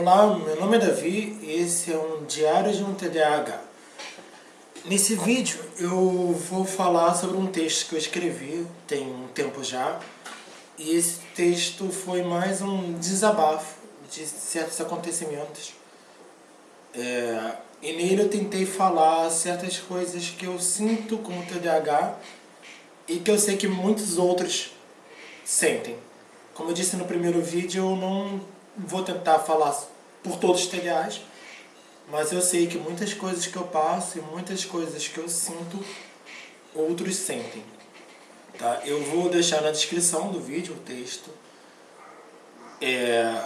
Olá, meu nome é Davi e esse é um Diário de um TDAH. Nesse vídeo eu vou falar sobre um texto que eu escrevi tem um tempo já e esse texto foi mais um desabafo de certos acontecimentos é, e nele eu tentei falar certas coisas que eu sinto como TDAH e que eu sei que muitos outros sentem. Como eu disse no primeiro vídeo, eu não vou tentar falar por todos os TDAs, mas eu sei que muitas coisas que eu passo e muitas coisas que eu sinto, outros sentem. Tá? Eu vou deixar na descrição do vídeo o texto. É,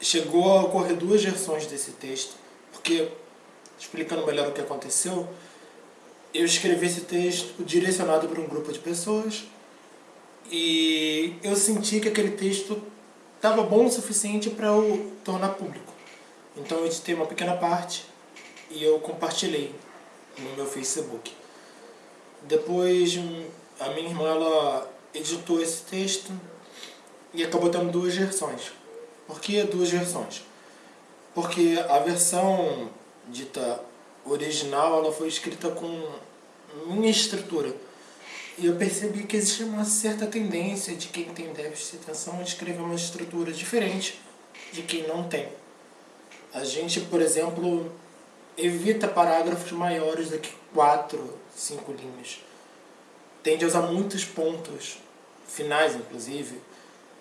chegou a ocorrer duas versões desse texto, porque, explicando melhor o que aconteceu, eu escrevi esse texto direcionado para um grupo de pessoas e eu senti que aquele texto estava bom o suficiente para eu tornar público. Então eu editei uma pequena parte e eu compartilhei no meu Facebook. Depois a minha irmã ela editou esse texto e acabou tendo duas versões. Por que duas versões? Porque a versão dita original ela foi escrita com minha estrutura e eu percebi que existe uma certa tendência de quem tem déficit de atenção a escrever uma estrutura diferente de quem não tem. A gente, por exemplo, evita parágrafos maiores do que quatro, cinco linhas. Tende a usar muitos pontos, finais inclusive,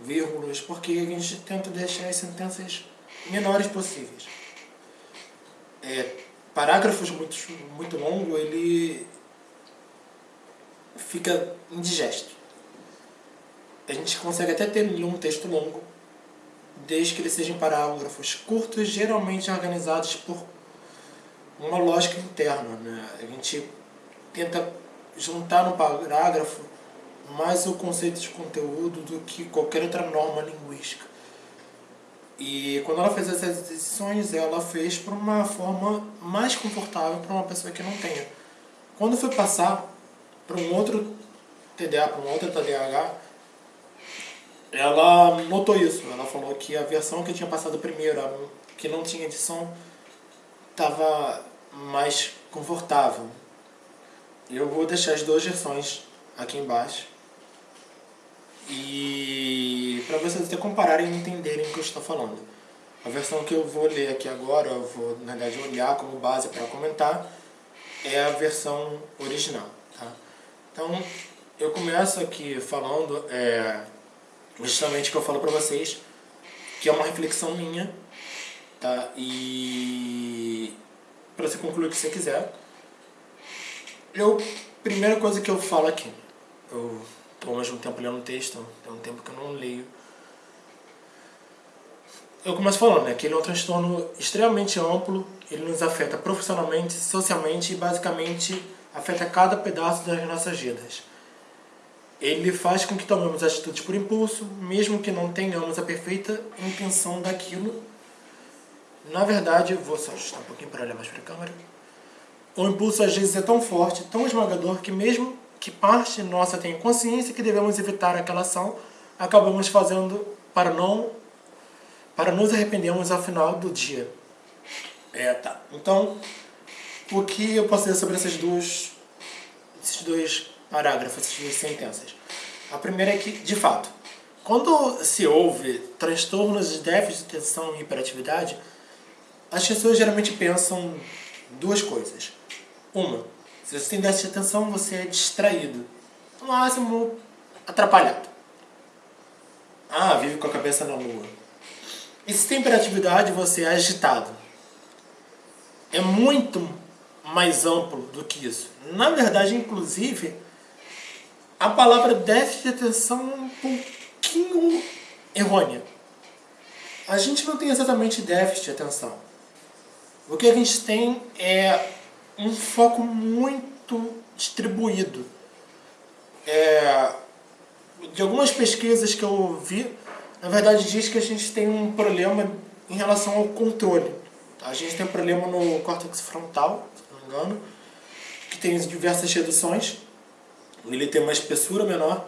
vírgulas, porque a gente tenta deixar as sentenças menores possíveis. É, parágrafos muito, muito longos, ele fica indigesto. A gente consegue até ter um texto longo, desde que ele seja em parágrafos curtos, geralmente organizados por uma lógica interna. Né? A gente tenta juntar no parágrafo mais o conceito de conteúdo do que qualquer outra norma linguística. E quando ela fez essas decisões, ela fez por uma forma mais confortável para uma pessoa que não tenha. Quando foi passar para um outro TDA, para um outro TDAH, ela notou isso. Ela falou que a versão que tinha passado primeiro, que não tinha edição, estava mais confortável. Eu vou deixar as duas versões aqui embaixo. E para vocês até compararem e entenderem o que eu estou falando. A versão que eu vou ler aqui agora, eu vou na verdade olhar como base para comentar, é a versão original. Tá? Então, eu começo aqui falando é, justamente que eu falo para vocês, que é uma reflexão minha, tá? E para você concluir o que você quiser. Eu, primeira coisa que eu falo aqui, eu estou mais um tempo lendo texto, tem um tempo que eu não leio. Eu começo falando né, que ele é um transtorno extremamente amplo, ele nos afeta profissionalmente, socialmente e basicamente afeta cada pedaço das nossas vidas. Ele faz com que tomemos atitudes por impulso, mesmo que não tenhamos a perfeita intenção daquilo. Na verdade, vou só ajustar um pouquinho para olhar mais para a câmera. O impulso às vezes é tão forte, tão esmagador, que mesmo que parte nossa tenha consciência que devemos evitar aquela ação, acabamos fazendo para não para nos arrependermos ao final do dia. É, tá. Então, o que eu posso dizer sobre essas duas, esses dois parágrafos, essas sentenças? A primeira é que, de fato, quando se ouve transtornos de déficit de atenção e hiperatividade, as pessoas geralmente pensam duas coisas. Uma, se você tem déficit de atenção, você é distraído. No máximo, atrapalhado. Ah, vive com a cabeça na lua. E se tem hiperatividade, você é agitado. É muito mais amplo do que isso. Na verdade, inclusive, a palavra déficit de atenção é um pouquinho errônea. A gente não tem exatamente déficit de atenção. O que a gente tem é um foco muito distribuído. É, de algumas pesquisas que eu vi, na verdade diz que a gente tem um problema em relação ao controle. A gente tem um problema no córtex frontal, engano, que tem diversas reduções. Ele tem uma espessura menor.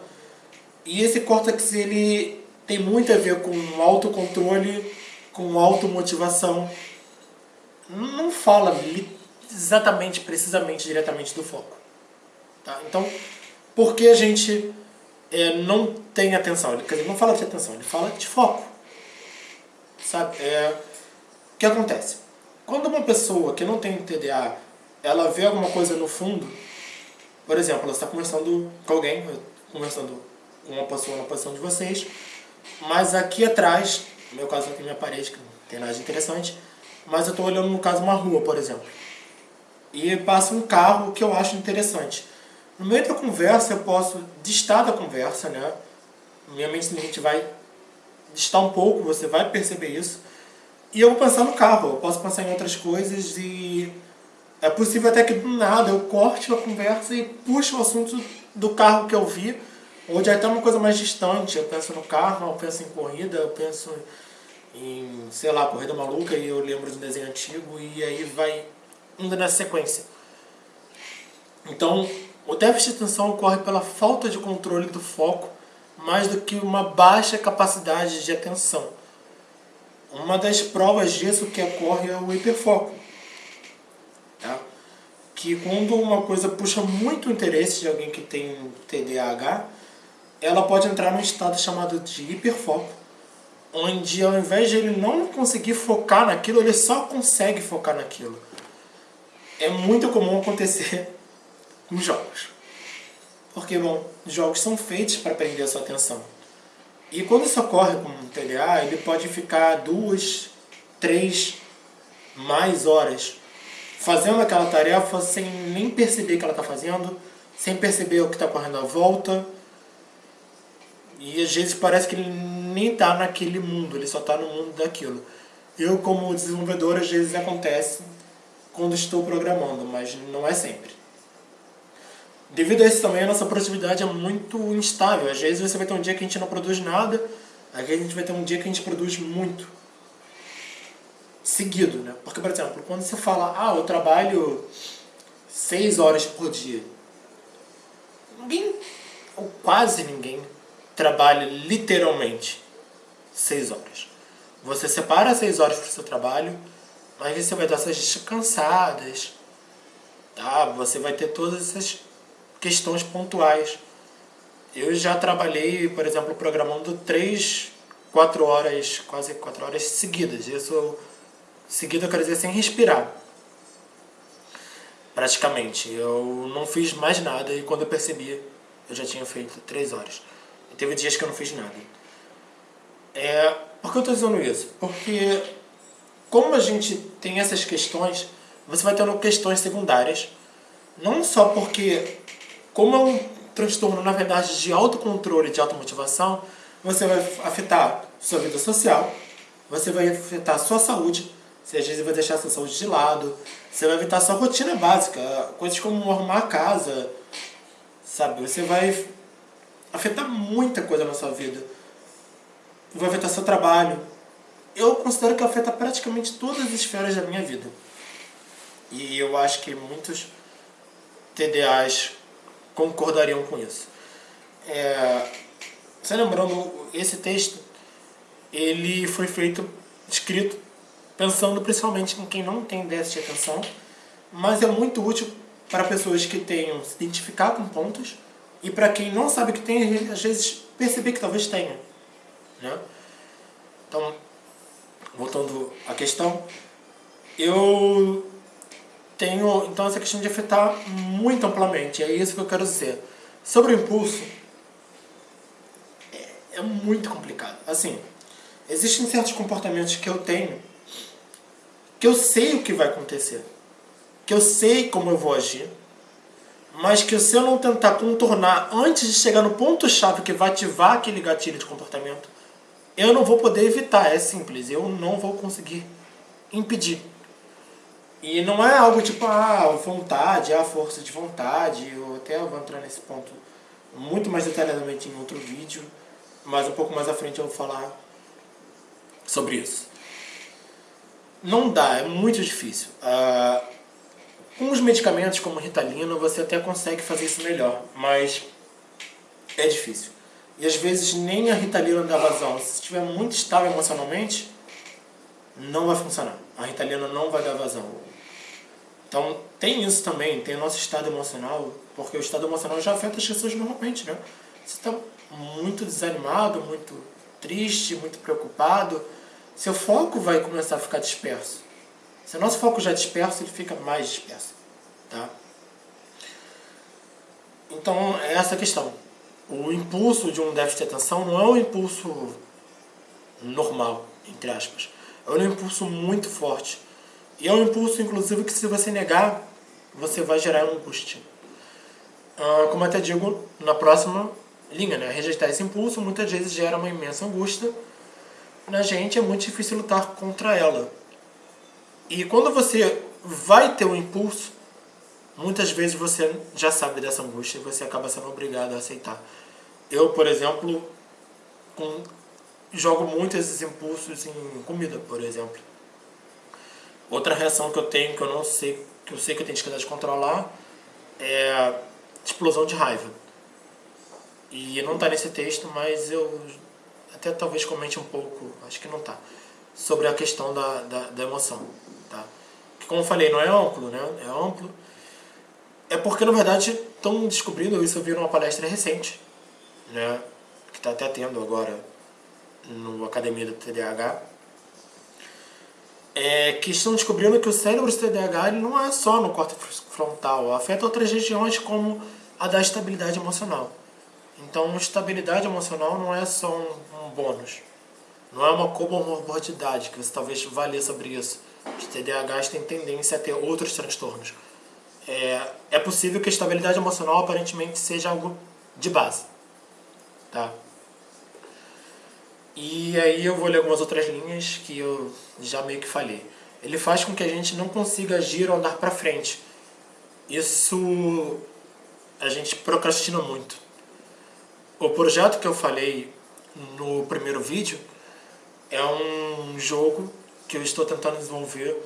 E esse córtex ele tem muito a ver com autocontrole com automotivação. Não fala exatamente, precisamente, diretamente do foco. Tá? Então, por que a gente é, não tem atenção? Ele, quer dizer, não fala de atenção, ele fala de foco. Sabe? É, o que acontece? Quando uma pessoa que não tem TDA, ela vê alguma coisa no fundo, por exemplo, ela está conversando com alguém, conversando com uma pessoa na posição de vocês, mas aqui atrás, no meu caso aqui minha parede, que não tem nada de interessante, mas eu estou olhando no caso uma rua, por exemplo. E passa um carro que eu acho interessante. No meio da conversa eu posso distar da conversa, né? Minha mente simplesmente vai distar um pouco, você vai perceber isso. E eu vou pensar no carro, eu posso pensar em outras coisas e é possível até que do nada eu corte a conversa e puxe o assunto do carro que eu vi, ou de até uma coisa mais distante. Eu penso no carro, eu penso em corrida, eu penso em, sei lá, corrida maluca e eu lembro de um desenho antigo e aí vai indo nessa sequência. Então, o déficit de atenção ocorre pela falta de controle do foco mais do que uma baixa capacidade de atenção. Uma das provas disso que ocorre é o hiperfoco. Que quando uma coisa puxa muito o interesse de alguém que tem TDAH, ela pode entrar num estado chamado de hiperfoco, onde ao invés de ele não conseguir focar naquilo, ele só consegue focar naquilo. É muito comum acontecer com jogos. Porque, bom, jogos são feitos para prender a sua atenção. E quando isso ocorre com um TDA, ele pode ficar duas, três, mais horas fazendo aquela tarefa sem nem perceber que ela está fazendo, sem perceber o que está correndo à volta. E às vezes parece que ele nem está naquele mundo, ele só está no mundo daquilo. Eu, como desenvolvedor, às vezes acontece quando estou programando, mas não é sempre. Devido a isso também, a nossa produtividade é muito instável. Às vezes você vai ter um dia que a gente não produz nada, aí a gente vai ter um dia que a gente produz muito. Seguido, né? Porque, por exemplo, quando você fala, ah, eu trabalho seis horas por dia. Ninguém, ou quase ninguém, trabalha literalmente seis horas. Você separa seis horas para o seu trabalho, mas você vai dar essas descansadas, tá? Você vai ter todas essas questões pontuais. Eu já trabalhei, por exemplo, programando três, quatro horas, quase quatro horas seguidas. Isso seguida eu quero dizer sem respirar. Praticamente. Eu não fiz mais nada e quando eu percebi, eu já tinha feito três horas. E teve dias que eu não fiz nada. É, por que eu estou dizendo isso? Porque como a gente tem essas questões, você vai tendo questões secundárias. Não só porque como é um transtorno, na verdade, de autocontrole, de automotivação, você vai afetar sua vida social, você vai afetar sua saúde, você às vezes vai deixar sua saúde de lado, você vai afetar sua rotina básica, coisas como arrumar a casa, sabe? Você vai afetar muita coisa na sua vida. Vai afetar seu trabalho. Eu considero que afeta praticamente todas as esferas da minha vida. E eu acho que muitos TDAs concordariam com isso. É, você lembrando, esse texto ele foi feito, escrito, pensando principalmente em quem não tem déficit de atenção, mas é muito útil para pessoas que tenham se identificar com pontos e para quem não sabe que tem, às vezes perceber que talvez tenha. Né? Então, voltando à questão, eu tenho então essa questão de afetar muito amplamente, é isso que eu quero dizer. Sobre o impulso, é, é muito complicado. Assim, existem certos comportamentos que eu tenho que eu sei o que vai acontecer, que eu sei como eu vou agir, mas que se eu não tentar contornar antes de chegar no ponto-chave que vai ativar aquele gatilho de comportamento, eu não vou poder evitar, é simples, eu não vou conseguir impedir. E não é algo tipo, ah, vontade, a força de vontade, eu até vou entrar nesse ponto muito mais detalhadamente em outro vídeo, mas um pouco mais à frente eu vou falar sobre isso. Não dá, é muito difícil. Ah, com os medicamentos como Ritalina você até consegue fazer isso melhor, mas é difícil. E às vezes nem a Ritalina dá vazão. Se estiver muito estável emocionalmente, não vai funcionar. A Ritalina não vai dar vazão. Então, tem isso também, tem o nosso estado emocional, porque o estado emocional já afeta as pessoas normalmente, né? Você está muito desanimado, muito triste, muito preocupado, seu foco vai começar a ficar disperso. Se o nosso foco já é disperso, ele fica mais disperso, tá? Então, é essa a questão. O impulso de um déficit de atenção não é um impulso normal, entre aspas. É um impulso muito forte. E é um impulso, inclusive, que se você negar, você vai gerar angústia. Ah, como até digo na próxima linha, né? Rejeitar esse impulso muitas vezes gera uma imensa angústia. Na gente é muito difícil lutar contra ela. E quando você vai ter um impulso, muitas vezes você já sabe dessa angústia e você acaba sendo obrigado a aceitar. Eu, por exemplo, com, jogo muito esses impulsos em comida, por exemplo. Outra reação que eu tenho, que eu não sei, que eu sei que eu tenho dificuldade de controlar, é explosão de raiva. E não está nesse texto, mas eu até talvez comente um pouco, acho que não está, sobre a questão da, da, da emoção. Tá? Que, como eu falei, não é amplo, né? É amplo, é porque, na verdade, estão descobrindo, isso eu vi numa palestra recente, né, que está até tendo agora no Academia do TDAH, é que estão descobrindo que o cérebro do TDAH ele não é só no córtex frontal, afeta outras regiões como a da estabilidade emocional. Então, estabilidade emocional não é só um, um bônus, não é uma comorbidade, que você talvez ler sobre isso. Os TDAHs têm tendência a ter outros transtornos é, é possível que a estabilidade emocional aparentemente seja algo de base. Tá? E aí eu vou ler algumas outras linhas que eu já meio que falei. Ele faz com que a gente não consiga agir ou andar para frente. Isso a gente procrastina muito. O projeto que eu falei no primeiro vídeo é um jogo que eu estou tentando desenvolver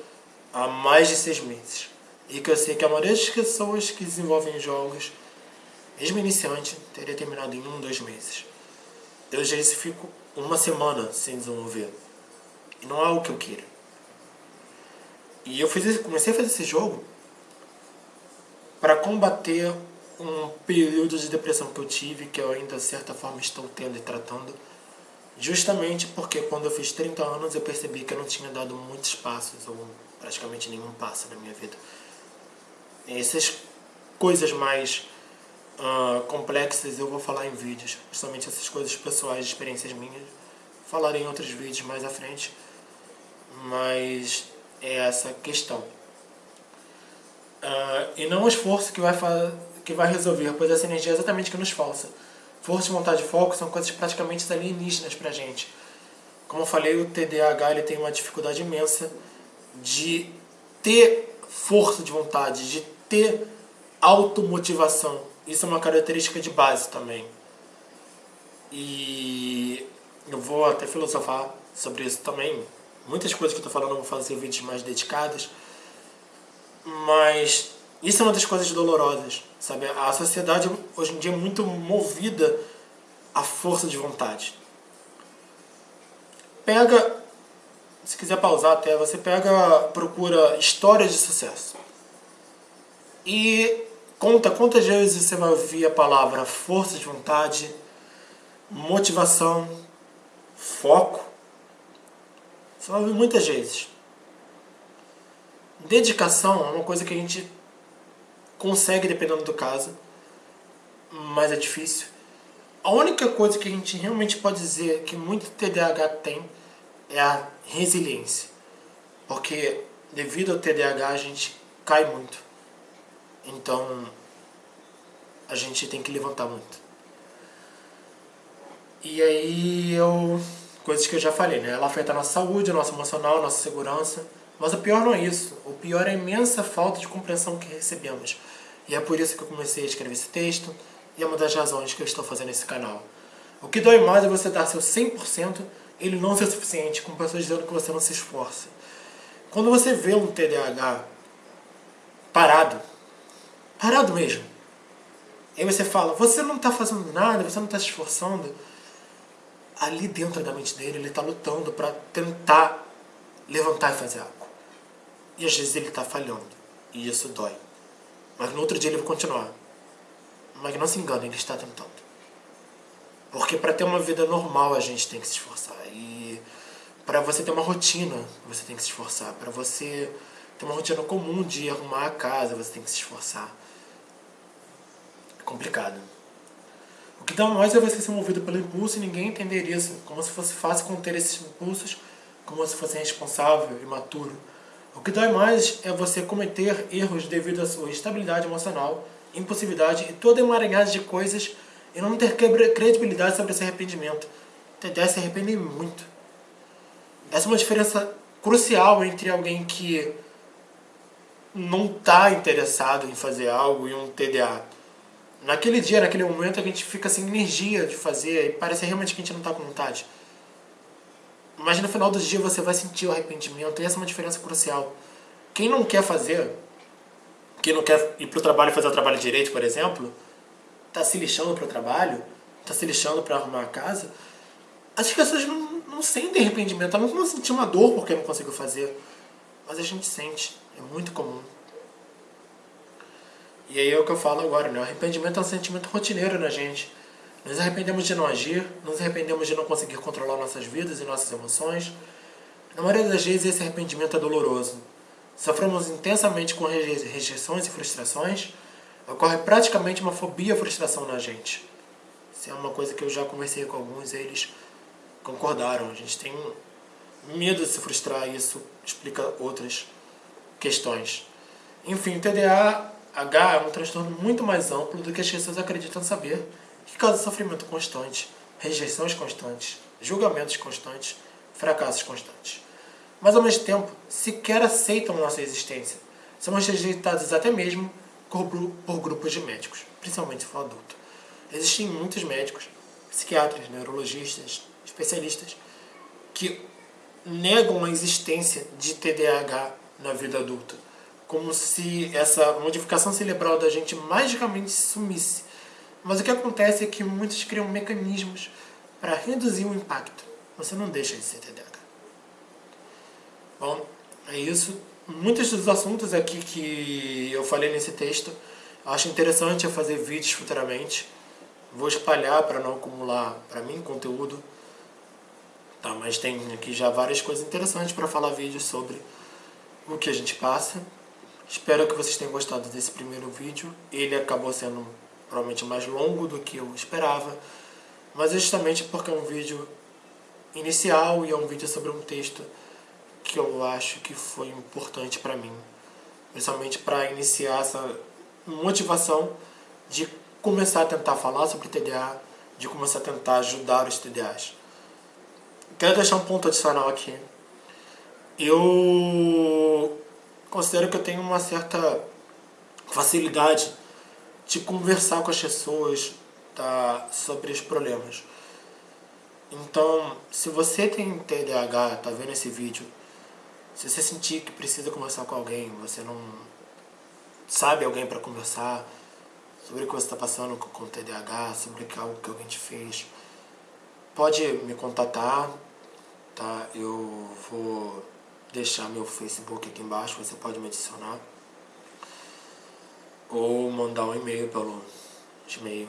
há mais de seis meses. E que eu sei que a maioria das pessoas que desenvolvem jogos, mesmo iniciante, teria terminado em um, dois meses. Eu já fico uma semana sem desenvolver. E não é o que eu quero. E eu fiz, comecei a fazer esse jogo para combater um período de depressão que eu tive, que eu ainda de certa forma estou tendo e tratando, justamente porque quando eu fiz 30 anos eu percebi que eu não tinha dado muitos passos, ou praticamente nenhum passo na minha vida. Essas coisas mais uh, complexas eu vou falar em vídeos, justamente essas coisas pessoais, experiências minhas. Falarei em outros vídeos mais à frente, mas é essa questão. Uh, e não o esforço que vai, que vai resolver, pois essa energia é exatamente que nos falta. Força, vontade e foco são coisas praticamente alienígenas pra gente. Como eu falei, o TDAH ele tem uma dificuldade imensa de ter força de vontade, de ter automotivação. Isso é uma característica de base também. E eu vou até filosofar sobre isso também. Muitas coisas que eu estou falando eu vou fazer vídeos mais dedicados. Mas isso é uma das coisas dolorosas, sabe? A sociedade hoje em dia é muito movida à força de vontade. Pega, se quiser pausar até, você pega, procura histórias de sucesso. E conta quantas vezes você vai ouvir a palavra força de vontade, motivação, foco. Você vai ouvir muitas vezes. Dedicação é uma coisa que a gente consegue dependendo do caso, mas é difícil. A única coisa que a gente realmente pode dizer que muito TDAH tem é a resiliência. Porque devido ao TDAH a gente cai muito. Então, a gente tem que levantar muito. E aí, eu, coisas que eu já falei, né? Ela afeta a nossa saúde, a nossa emocional, a nossa segurança. Mas o pior não é isso. O pior é a imensa falta de compreensão que recebemos. E é por isso que eu comecei a escrever esse texto. E é uma das razões que eu estou fazendo esse canal. O que dói mais é você dar seu 100% e ele não ser suficiente, com pessoas dizendo que você não se esforça. Quando você vê um TDAH parado, Parado mesmo. Aí você fala, você não está fazendo nada, você não está se esforçando. Ali dentro da mente dele, ele está lutando para tentar levantar e fazer algo. E às vezes ele está falhando. E isso dói. Mas no outro dia ele vai continuar. Mas não se engane, ele está tentando. Porque para ter uma vida normal a gente tem que se esforçar. E para você ter uma rotina, você tem que se esforçar. Para você ter uma rotina comum de arrumar a casa, você tem que se esforçar. É complicado. O que dá mais é você ser movido pelo impulso e ninguém entender isso. Como se fosse fácil conter esses impulsos, como se fosse responsável, imaturo. O que dói mais é você cometer erros devido à sua instabilidade emocional, impulsividade e toda emaranhada de coisas e não ter credibilidade sobre esse arrependimento. TDA se arrepende muito. Essa é uma diferença crucial entre alguém que não está interessado em fazer algo e um TDA. Naquele dia, naquele momento, a gente fica sem energia de fazer e parece realmente que a gente não está com vontade. Mas no final do dia você vai sentir o arrependimento e essa é uma diferença crucial. Quem não quer fazer, quem não quer ir para o trabalho e fazer o trabalho direito, por exemplo, está se lixando para o trabalho, está se lixando para arrumar a casa, as pessoas não, não sentem arrependimento, elas não sentir uma dor porque não conseguiu fazer. Mas a gente sente, é muito comum. E aí é o que eu falo agora, né? O arrependimento é um sentimento rotineiro na gente. Nos arrependemos de não agir, nos arrependemos de não conseguir controlar nossas vidas e nossas emoções. Na maioria das vezes esse arrependimento é doloroso. Sofremos intensamente com rejeições e frustrações. Ocorre praticamente uma fobia frustração na gente. Isso é uma coisa que eu já conversei com alguns e eles concordaram. A gente tem medo de se frustrar e isso explica outras questões. Enfim, TDAH é um transtorno muito mais amplo do que as pessoas acreditam saber que causa sofrimento constante, rejeições constantes, julgamentos constantes, fracassos constantes. Mas ao mesmo tempo, sequer aceitam nossa existência. Somos rejeitados até mesmo por grupos de médicos, principalmente se for adulto. Existem muitos médicos, psiquiatras, neurologistas, especialistas, que negam a existência de TDAH na vida adulta, como se essa modificação cerebral da gente magicamente sumisse mas o que acontece é que muitos criam mecanismos para reduzir o impacto. Você não deixa de ser TDAH. Bom, é isso. Muitos dos assuntos aqui que eu falei nesse texto, acho interessante eu fazer vídeos futuramente. Vou espalhar para não acumular para mim conteúdo. Tá, mas tem aqui já várias coisas interessantes para falar vídeos sobre o que a gente passa. Espero que vocês tenham gostado desse primeiro vídeo. Ele acabou sendo provavelmente mais longo do que eu esperava, mas é justamente porque é um vídeo inicial e é um vídeo sobre um texto que eu acho que foi importante para mim, principalmente para iniciar essa motivação de começar a tentar falar sobre TDA, de começar a tentar ajudar os TDAs. Quero deixar um ponto adicional aqui. Eu considero que eu tenho uma certa facilidade de conversar com as pessoas tá, sobre os problemas. Então, se você tem TDAH, tá vendo esse vídeo, se você sentir que precisa conversar com alguém, você não sabe alguém para conversar sobre o que você está passando com, com TDAH, sobre algo que alguém te fez, pode me contatar, tá? Eu vou deixar meu Facebook aqui embaixo, você pode me adicionar ou mandar um e-mail pelo Gmail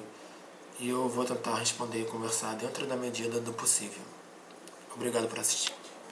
e eu vou tentar responder e conversar dentro da medida do possível. Obrigado por assistir.